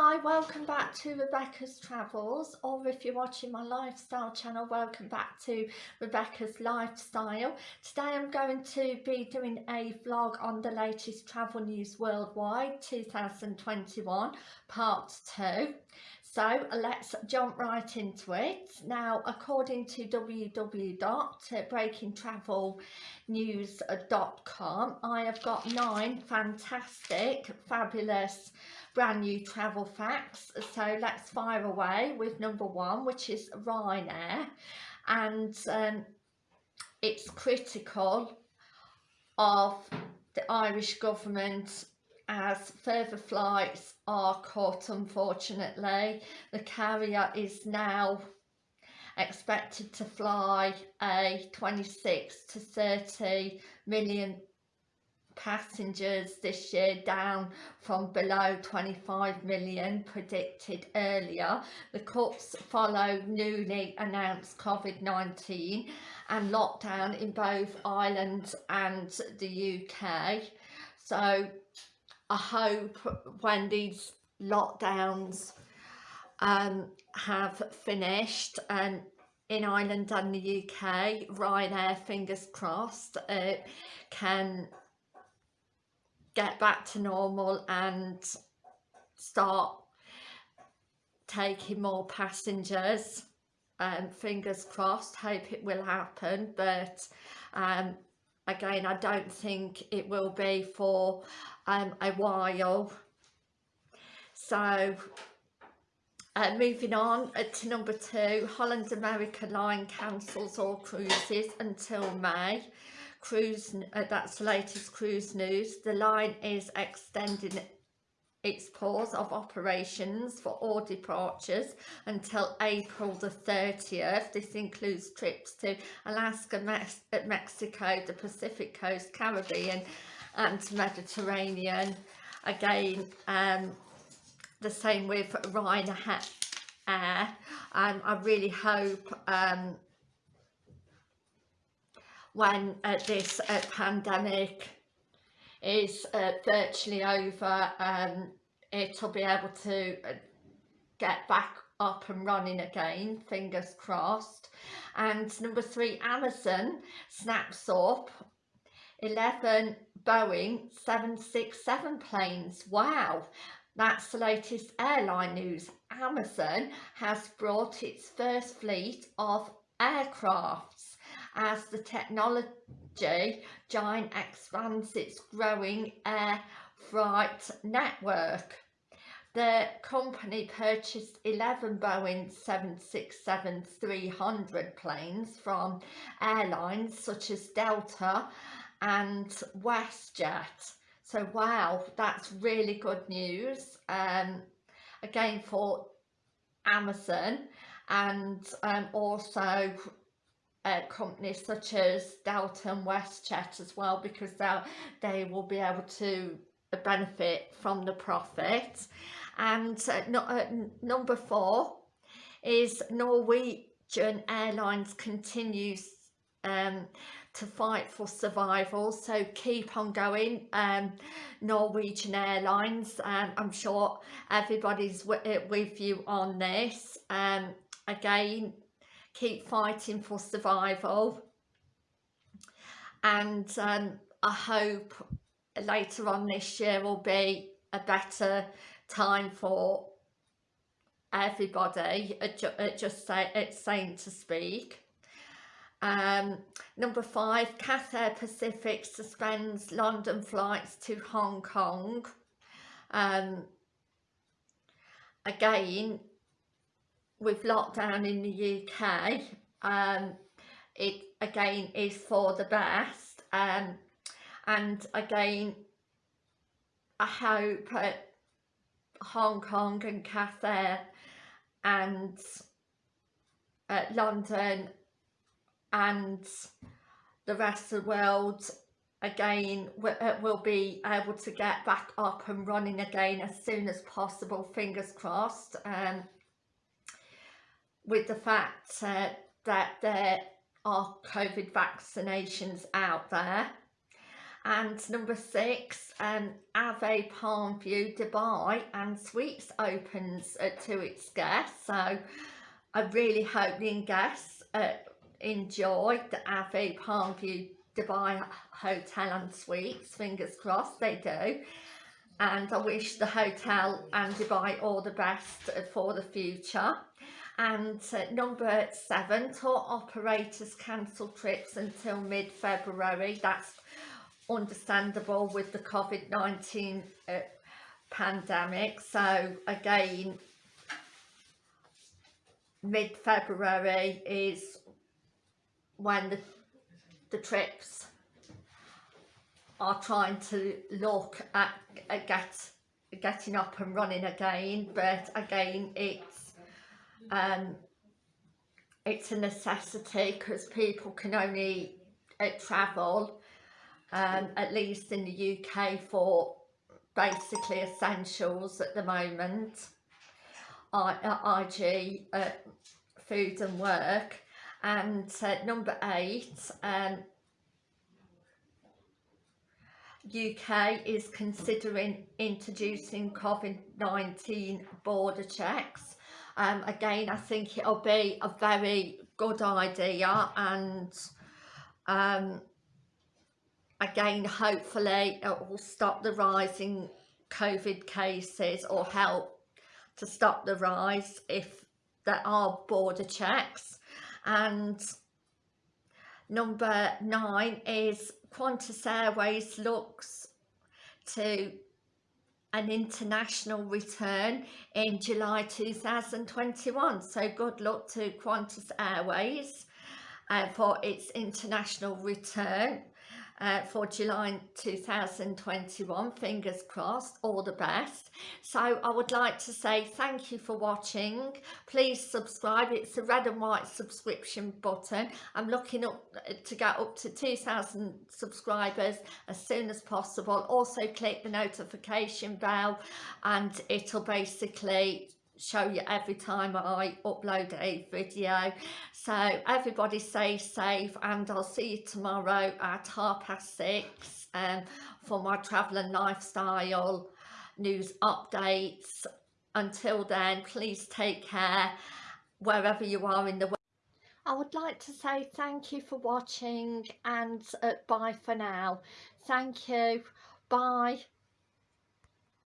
Hi, welcome back to Rebecca's Travels or if you're watching my lifestyle channel, welcome back to Rebecca's Lifestyle. Today I'm going to be doing a vlog on the latest travel news worldwide 2021 part 2. So let's jump right into it. Now, according to www.breakingtravelnews.com, I have got nine fantastic, fabulous brand new travel facts. So let's fire away with number one which is Ryanair. And um, it's critical of the Irish government as further flights are cut unfortunately. The carrier is now expected to fly a 26 to 30 million passengers this year down from below 25 million predicted earlier. The cuts follow newly announced COVID-19 and lockdown in both Ireland and the UK. So I hope when these lockdowns um, have finished and in Ireland and the UK, Ryanair, fingers crossed, uh, can get back to normal and start taking more passengers. Um, fingers crossed hope it will happen but um, again I don't think it will be for um, a while. So uh, moving on uh, to number two Holland America Line cancels all cruises until May cruise uh, that's the latest cruise news the line is extending its pause of operations for all departures until April the 30th. This includes trips to Alaska, Mex uh, Mexico, the Pacific Coast, Caribbean and Mediterranean. Again, um, the same with Ryanair. Um, I really hope um, when uh, this uh, pandemic is uh, virtually over um, it'll be able to uh, get back up and running again fingers crossed. And number three Amazon snaps up. 11 Boeing 767 planes. Wow. That's the latest airline news. Amazon has brought its first fleet of aircrafts as the technology giant expands its growing air freight network. The company purchased 11 Boeing 767-300 planes from airlines such as Delta and WestJet. So wow, that's really good news. Um, again for Amazon and um, also uh, companies such as Delta and WestJet as well because they will be able to benefit from the profit. And uh, no, uh, number four is Norwegian Airlines continues um, to fight for survival. So keep on going um, Norwegian Airlines um, I'm sure everybody's with you on this. Um, again keep fighting for survival. And um, I hope later on this year will be a better time for everybody just say it's saying to speak. Um, number five Cathay Pacific suspends London flights to Hong Kong. Um, again with lockdown in the UK um, it again is for the best um, and again I hope uh, Hong Kong and Cathay and uh, London and the rest of the world again uh, will be able to get back up and running again as soon as possible fingers crossed um, with the fact uh, that there are COVID vaccinations out there. And number six um Avani palm view dubai and suites opens uh, to its guests. So i really hope the guests uh, enjoy the Avani palm view dubai hotel and suites fingers crossed they do. And i wish the hotel and dubai all the best for the future and uh, number seven tour operators cancel trips until mid-february. That's understandable with the COVID-19 uh, pandemic. So again mid-February is when the, the trips are trying to look at, at get, getting up and running again. But again it's um, it's a necessity because people can only uh, travel um, at least in the UK for basically essentials at the moment. I, uh, IG uh, food and work. And uh, number eight um, UK is considering introducing COVID-19 border checks um, again I think it'll be a very good idea and um, again hopefully it will stop the rising COVID cases or help to stop the rise if there are border checks. And number nine is Qantas Airways looks to an international return in July 2021 so good luck to Qantas Airways uh, for its international return uh, for July 2021 fingers crossed all the best. So I would like to say thank you for watching. Please subscribe it's the red and white subscription button. I'm looking up uh, to get up to 2,000 subscribers as soon as possible. Also click the notification bell and it'll basically show you every time I upload a video. So everybody stay safe and I'll see you tomorrow at half past six um, for my travel and lifestyle news updates. Until then please take care wherever you are in the world I would like to say thank you for watching and uh, bye for now. Thank you. Bye